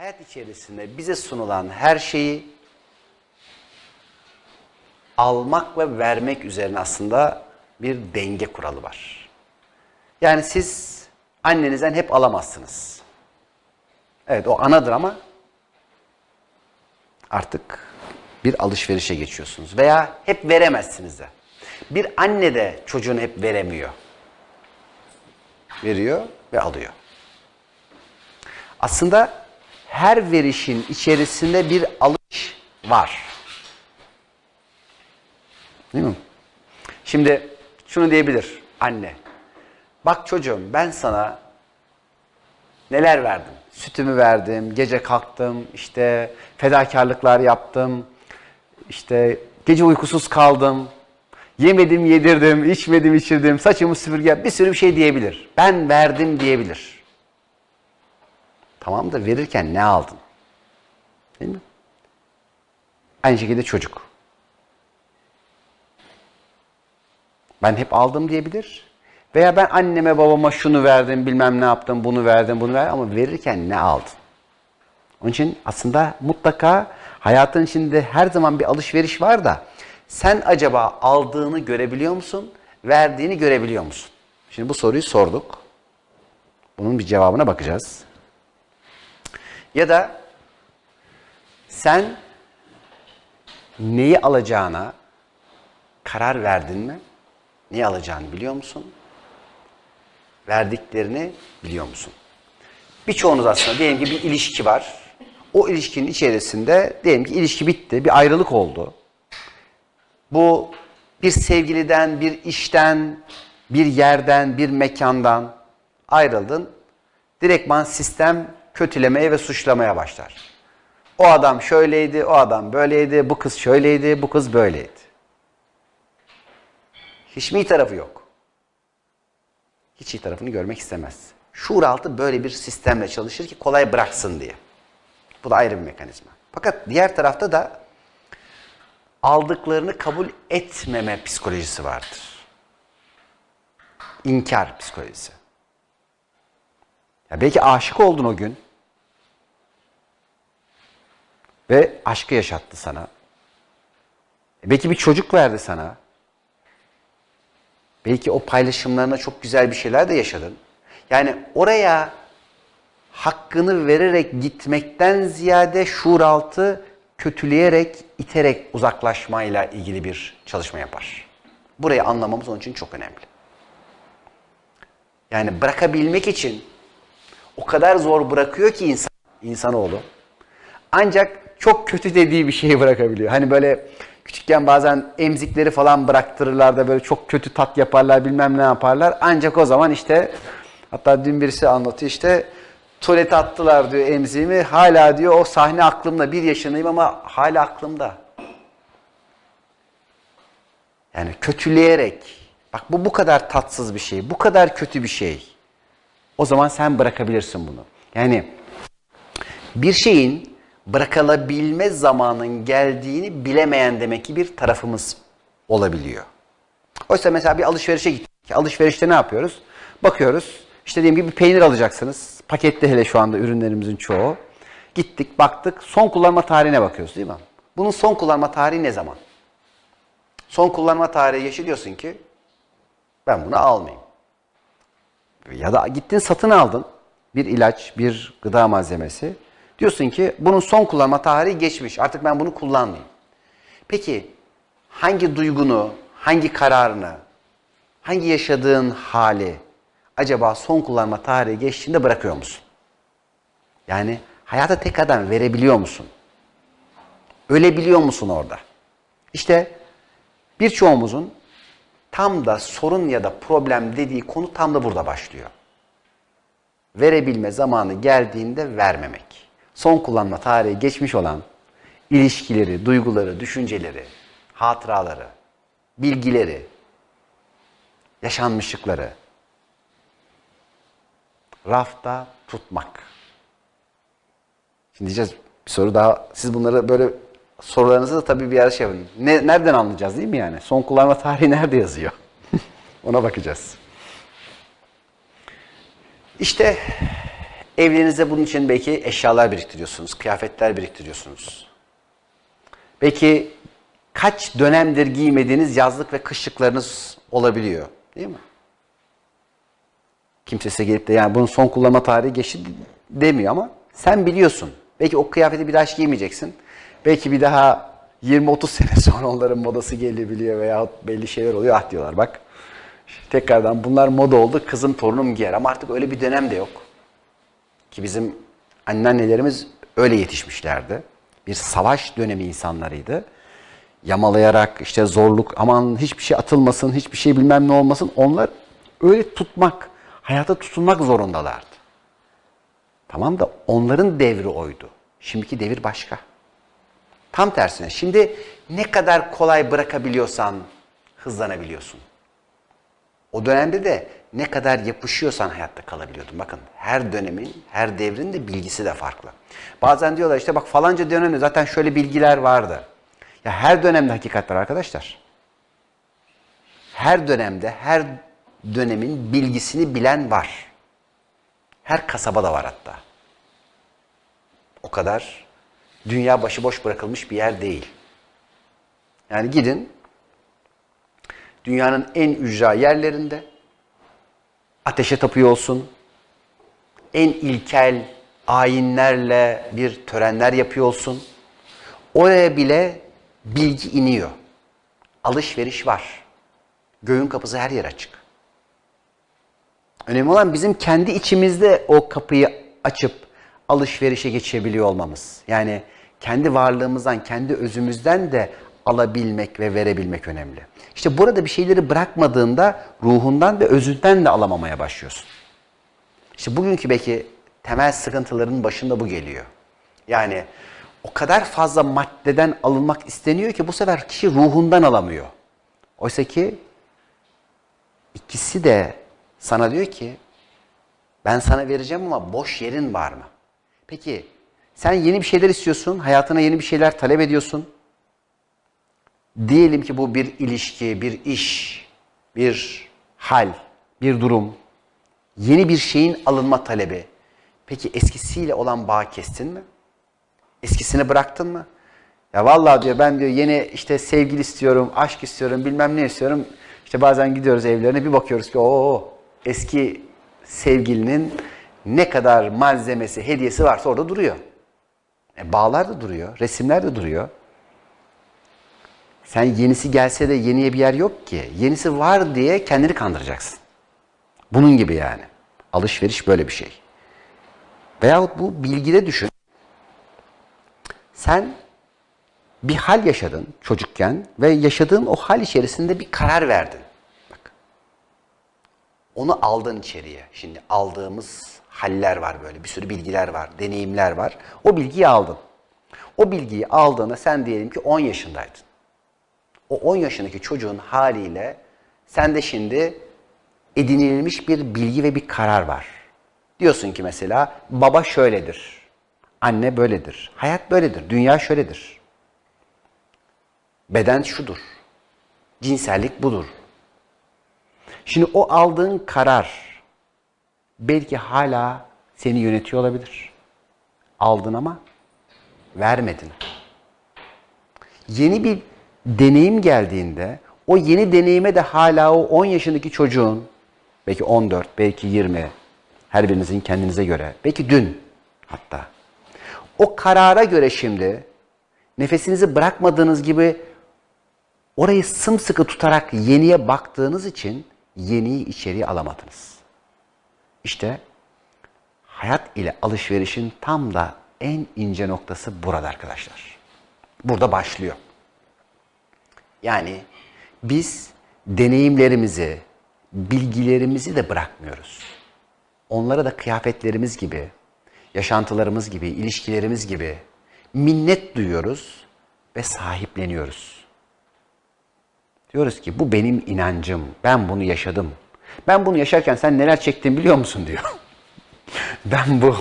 hayat içerisinde bize sunulan her şeyi almak ve vermek üzerine aslında bir denge kuralı var. Yani siz annenizden hep alamazsınız. Evet o anadır ama artık bir alışverişe geçiyorsunuz. Veya hep veremezsiniz de. Bir anne de çocuğunu hep veremiyor. Veriyor ve alıyor. Aslında her verişin içerisinde bir alış var. Değil mi? Şimdi şunu diyebilir anne. Bak çocuğum ben sana neler verdim? Sütümü verdim, gece kalktım, işte fedakarlıklar yaptım, işte gece uykusuz kaldım, yemedim yedirdim, içmedim içirdim, saçımı süpürge bir sürü bir şey diyebilir. Ben verdim diyebilir. Tamam da verirken ne aldın? Değil mi? Aynı şekilde çocuk. Ben hep aldım diyebilir. Veya ben anneme babama şunu verdim, bilmem ne yaptım, bunu verdim, bunu verdim ama verirken ne aldın? Onun için aslında mutlaka hayatın içinde her zaman bir alışveriş var da sen acaba aldığını görebiliyor musun, verdiğini görebiliyor musun? Şimdi bu soruyu sorduk. Bunun bir cevabına bakacağız. Ya da sen neyi alacağına karar verdin mi? Neyi alacağını biliyor musun? Verdiklerini biliyor musun? Birçoğunuz aslında diyelim ki bir ilişki var. O ilişkinin içerisinde diyelim ki ilişki bitti, bir ayrılık oldu. Bu bir sevgiliden, bir işten, bir yerden, bir mekandan ayrıldın. Direktman sistem kötülemeye ve suçlamaya başlar. O adam şöyleydi, o adam böyleydi, bu kız şöyleydi, bu kız böyleydi. Hiç mi iyi tarafı yok? Hiç iyi tarafını görmek istemez. Şuur altı böyle bir sistemle çalışır ki kolay bıraksın diye. Bu da ayrı bir mekanizma. Fakat diğer tarafta da aldıklarını kabul etmeme psikolojisi vardır. İnkar psikolojisi. Ya belki aşık oldun o gün. Ve aşkı yaşattı sana. E belki bir çocuk verdi sana. Belki o paylaşımlarına çok güzel bir şeyler de yaşadın. Yani oraya hakkını vererek gitmekten ziyade şuur altı kötüleyerek, iterek uzaklaşmayla ilgili bir çalışma yapar. Burayı anlamamız onun için çok önemli. Yani bırakabilmek için o kadar zor bırakıyor ki insan, insanoğlu. Ancak çok kötü dediği bir şeyi bırakabiliyor. Hani böyle küçükken bazen emzikleri falan bıraktırırlar da böyle çok kötü tat yaparlar bilmem ne yaparlar. Ancak o zaman işte hatta dün birisi anlatıyor işte tuvalete attılar diyor emziğimi. Hala diyor o sahne aklımda bir yaşındayım ama hala aklımda. Yani kötüleyerek bak bu bu kadar tatsız bir şey bu kadar kötü bir şey. O zaman sen bırakabilirsin bunu. Yani bir şeyin bırakılabilme zamanın geldiğini bilemeyen demek ki bir tarafımız olabiliyor. Oysa mesela bir alışverişe gittik. Alışverişte ne yapıyoruz? Bakıyoruz. İşte diyelim ki bir peynir alacaksınız. Pakette hele şu anda ürünlerimizin çoğu. Gittik, baktık. Son kullanma tarihine bakıyoruz değil mi? Bunun son kullanma tarihi ne zaman? Son kullanma tarihi yaşıyorsun ki ben bunu almayayım. Ya da gittin satın aldın bir ilaç, bir gıda malzemesi. Diyorsun ki bunun son kullanma tarihi geçmiş. Artık ben bunu kullanmayayım. Peki hangi duygunu, hangi kararını, hangi yaşadığın hali acaba son kullanma tarihi geçtiğinde bırakıyor musun? Yani hayata tekrardan verebiliyor musun? Ölebiliyor musun orada? İşte birçoğumuzun tam da sorun ya da problem dediği konu tam da burada başlıyor. Verebilme zamanı geldiğinde vermemek. Son kullanma tarihi geçmiş olan ilişkileri, duyguları, düşünceleri, hatıraları, bilgileri, yaşanmışlıkları rafta tutmak. Şimdi diyeceğiz bir soru daha. Siz bunları böyle sorularınızı da tabii bir ara şey yapın. Ne, nereden anlayacağız değil mi yani? Son kullanma tarihi nerede yazıyor? Ona bakacağız. İşte Evlerinizde bunun için belki eşyalar biriktiriyorsunuz, kıyafetler biriktiriyorsunuz. Belki kaç dönemdir giymediğiniz yazlık ve kışlıklarınız olabiliyor. Değil mi? Kimse gelip de yani bunun son kullanma tarihi geçti demiyor ama sen biliyorsun. Belki o kıyafeti bir daha hiç giymeyeceksin. Belki bir daha 20-30 sene sonra onların modası gelebiliyor veya belli şeyler oluyor. Ah diyorlar bak tekrardan bunlar moda oldu kızım torunum giyer ama artık öyle bir dönem de yok. Ki bizim anneannelerimiz öyle yetişmişlerdi. Bir savaş dönemi insanlarıydı. Yamalayarak işte zorluk aman hiçbir şey atılmasın, hiçbir şey bilmem ne olmasın. Onlar öyle tutmak, hayata tutunmak zorundalardı. Tamam da onların devri oydu. Şimdiki devir başka. Tam tersine. Şimdi ne kadar kolay bırakabiliyorsan hızlanabiliyorsun. O dönemde de ne kadar yapışıyorsan hayatta kalabiliyordun. Bakın her dönemin, her devrin de bilgisi de farklı. Bazen diyorlar işte bak falanca dönemde zaten şöyle bilgiler vardı. Ya her dönemde hakikat var arkadaşlar. Her dönemde, her dönemin bilgisini bilen var. Her kasabada var hatta. O kadar dünya başıboş bırakılmış bir yer değil. Yani gidin dünyanın en ücra yerlerinde ateşe tapıyor olsun, en ilkel ayinlerle bir törenler yapıyor olsun. Oraya bile bilgi iniyor. Alışveriş var. Göğün kapısı her yer açık. Önemli olan bizim kendi içimizde o kapıyı açıp alışverişe geçebiliyor olmamız. Yani kendi varlığımızdan, kendi özümüzden de alabilmek ve verebilmek önemli. İşte burada bir şeyleri bırakmadığında ruhundan ve özünden de alamamaya başlıyorsun. İşte bugünkü belki temel sıkıntıların başında bu geliyor. Yani o kadar fazla maddeden alınmak isteniyor ki bu sefer kişi ruhundan alamıyor. Oysa ki ikisi de sana diyor ki ben sana vereceğim ama boş yerin var mı? Peki sen yeni bir şeyler istiyorsun, hayatına yeni bir şeyler talep ediyorsun. Diyelim ki bu bir ilişki, bir iş, bir hal, bir durum. Yeni bir şeyin alınma talebi. Peki eskisiyle olan bağ kestin mi? Eskisini bıraktın mı? Ya vallahi diyor ben diyor yeni işte sevgili istiyorum, aşk istiyorum, bilmem ne istiyorum. İşte bazen gidiyoruz evlerine bir bakıyoruz ki o eski sevgilinin ne kadar malzemesi, hediyesi varsa orada duruyor. E, bağlar da duruyor, resimler de duruyor. Sen yenisi gelse de yeniye bir yer yok ki. Yenisi var diye kendini kandıracaksın. Bunun gibi yani. Alışveriş böyle bir şey. Veyahut bu bilgide düşün. Sen bir hal yaşadın çocukken ve yaşadığın o hal içerisinde bir karar verdin. Bak. Onu aldın içeriye. Şimdi aldığımız haller var böyle. Bir sürü bilgiler var, deneyimler var. O bilgiyi aldın. O bilgiyi aldığında sen diyelim ki 10 yaşındaydın. O 10 yaşındaki çocuğun haliyle sende şimdi edinilmiş bir bilgi ve bir karar var. Diyorsun ki mesela baba şöyledir, anne böyledir, hayat böyledir, dünya şöyledir. Beden şudur, cinsellik budur. Şimdi o aldığın karar belki hala seni yönetiyor olabilir. Aldın ama vermedin. Yeni bir deneyim geldiğinde o yeni deneyime de hala o 10 yaşındaki çocuğun belki 14, belki 20 her birinizin kendinize göre belki dün hatta o karara göre şimdi nefesinizi bırakmadığınız gibi orayı sımsıkı tutarak yeniye baktığınız için yeniyi içeriye alamadınız. İşte hayat ile alışverişin tam da en ince noktası burada arkadaşlar. Burada başlıyor. Yani biz deneyimlerimizi, bilgilerimizi de bırakmıyoruz. Onlara da kıyafetlerimiz gibi, yaşantılarımız gibi, ilişkilerimiz gibi minnet duyuyoruz ve sahipleniyoruz. Diyoruz ki bu benim inancım, ben bunu yaşadım. Ben bunu yaşarken sen neler çektin biliyor musun diyor. ben bu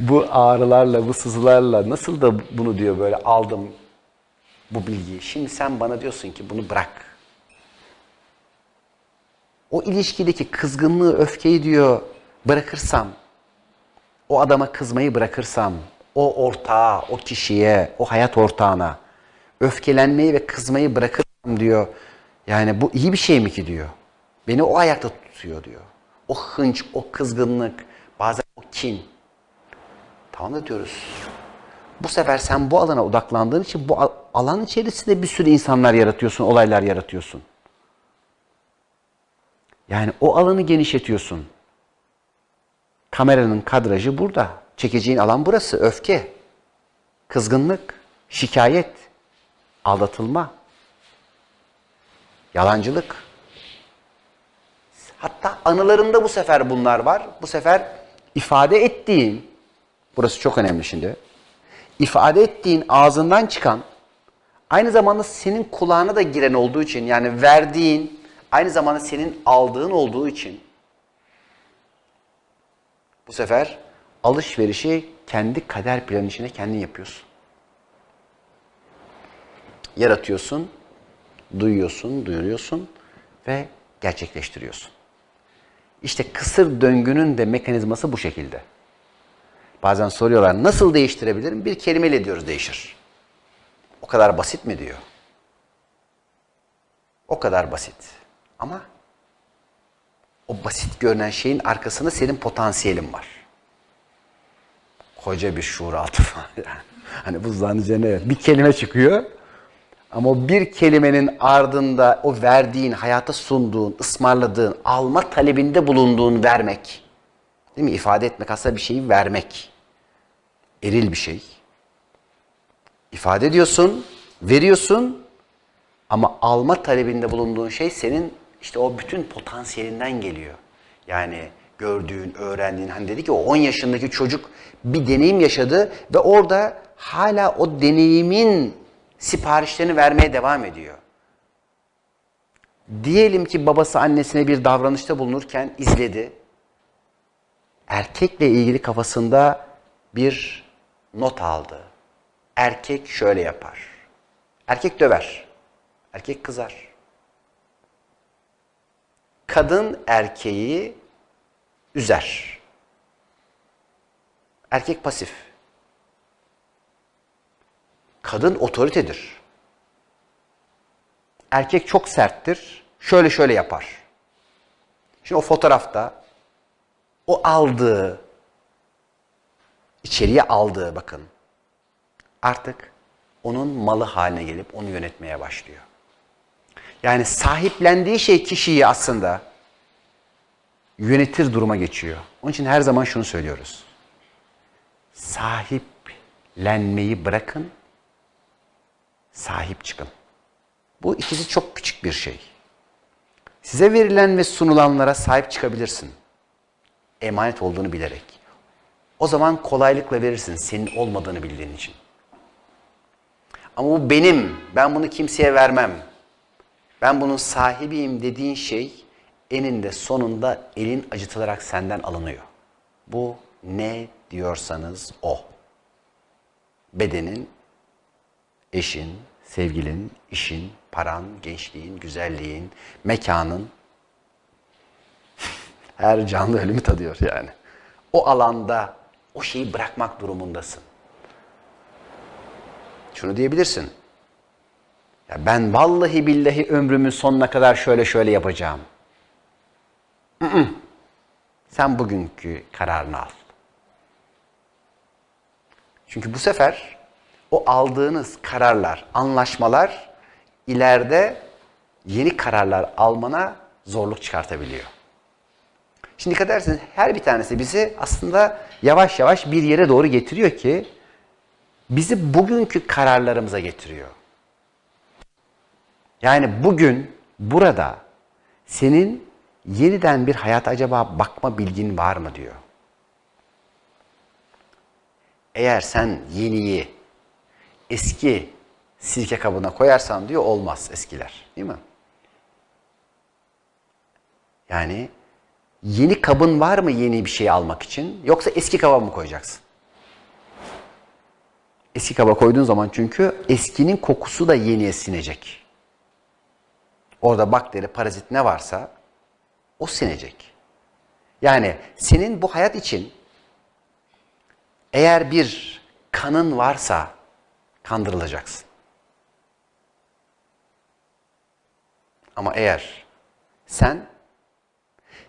bu ağrılarla, bu sızılarla nasıl da bunu diyor böyle aldım, bu bilgiyi. Şimdi sen bana diyorsun ki bunu bırak. O ilişkideki kızgınlığı, öfkeyi diyor bırakırsam o adama kızmayı bırakırsam, o ortağa, o kişiye, o hayat ortağına öfkelenmeyi ve kızmayı bırakırsam diyor. Yani bu iyi bir şey mi ki diyor. Beni o ayakta tutuyor diyor. O hınç, o kızgınlık, bazen o kin. Tamam da diyoruz. Bu sefer sen bu alana odaklandığın için bu al- alan içerisinde bir sürü insanlar yaratıyorsun, olaylar yaratıyorsun. Yani o alanı genişletiyorsun. Kameranın kadrajı burada. Çekeceğin alan burası. Öfke, kızgınlık, şikayet, aldatılma, yalancılık. Hatta anılarında bu sefer bunlar var. Bu sefer ifade ettiğin, burası çok önemli şimdi, ifade ettiğin ağzından çıkan, aynı zamanda senin kulağına da giren olduğu için, yani verdiğin, aynı zamanda senin aldığın olduğu için, bu sefer alışverişi kendi kader planı içinde kendin yapıyorsun. Yaratıyorsun, duyuyorsun, duyuruyorsun ve gerçekleştiriyorsun. İşte kısır döngünün de mekanizması bu şekilde. Bazen soruyorlar nasıl değiştirebilirim? Bir kelimeyle diyoruz değişir. O kadar basit mi diyor. O kadar basit. Ama o basit görünen şeyin arkasında senin potansiyelin var. Koca bir şuur altı falan. Yani. Hani buzdağın üzerine bir kelime çıkıyor. Ama o bir kelimenin ardında o verdiğin, hayata sunduğun, ısmarladığın, alma talebinde bulunduğun vermek. Değil mi? İfade etmek aslında bir şeyi vermek. Eril bir şey. İfade ediyorsun, veriyorsun ama alma talebinde bulunduğun şey senin işte o bütün potansiyelinden geliyor. Yani gördüğün, öğrendiğin, hani dedi ki o 10 yaşındaki çocuk bir deneyim yaşadı ve orada hala o deneyimin siparişlerini vermeye devam ediyor. Diyelim ki babası annesine bir davranışta bulunurken izledi. Erkekle ilgili kafasında bir not aldı. Erkek şöyle yapar. Erkek döver. Erkek kızar. Kadın erkeği üzer. Erkek pasif. Kadın otoritedir. Erkek çok serttir. Şöyle şöyle yapar. Şimdi o fotoğrafta o aldığı, içeriye aldığı bakın artık onun malı haline gelip onu yönetmeye başlıyor. Yani sahiplendiği şey kişiyi aslında yönetir duruma geçiyor. Onun için her zaman şunu söylüyoruz. Sahiplenmeyi bırakın, sahip çıkın. Bu ikisi çok küçük bir şey. Size verilen ve sunulanlara sahip çıkabilirsin. Emanet olduğunu bilerek. O zaman kolaylıkla verirsin senin olmadığını bildiğin için. Ama bu benim, ben bunu kimseye vermem. Ben bunun sahibiyim dediğin şey eninde sonunda elin acıtılarak senden alınıyor. Bu ne diyorsanız o. Bedenin, eşin, sevgilin, işin, paran, gençliğin, güzelliğin, mekanın her canlı ölümü tadıyor yani. O alanda o şeyi bırakmak durumundasın. Şunu diyebilirsin. Ya ben vallahi billahi ömrümün sonuna kadar şöyle şöyle yapacağım. Sen bugünkü kararını al. Çünkü bu sefer o aldığınız kararlar, anlaşmalar ileride yeni kararlar almana zorluk çıkartabiliyor. Şimdi dikkat ederseniz her bir tanesi bizi aslında yavaş yavaş bir yere doğru getiriyor ki bizi bugünkü kararlarımıza getiriyor. Yani bugün burada senin yeniden bir hayata acaba bakma bilgin var mı diyor. Eğer sen yeniyi eski sirke kabına koyarsan diyor olmaz eskiler. Değil mi? Yani yeni kabın var mı yeni bir şey almak için yoksa eski kaba mı koyacaksın? Eski kaba koyduğun zaman çünkü eskinin kokusu da yeniye sinecek. Orada bakteri, parazit ne varsa o sinecek. Yani senin bu hayat için Eğer bir kanın varsa kandırılacaksın. Ama eğer sen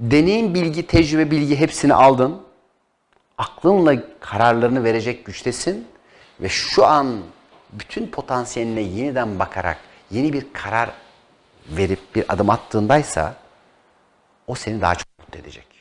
deneyim bilgi, tecrübe bilgi hepsini aldın, aklınla kararlarını verecek güçtesin ve şu an bütün potansiyeline yeniden bakarak yeni bir karar verip bir adım attığındaysa o seni daha çok mutlu edecek.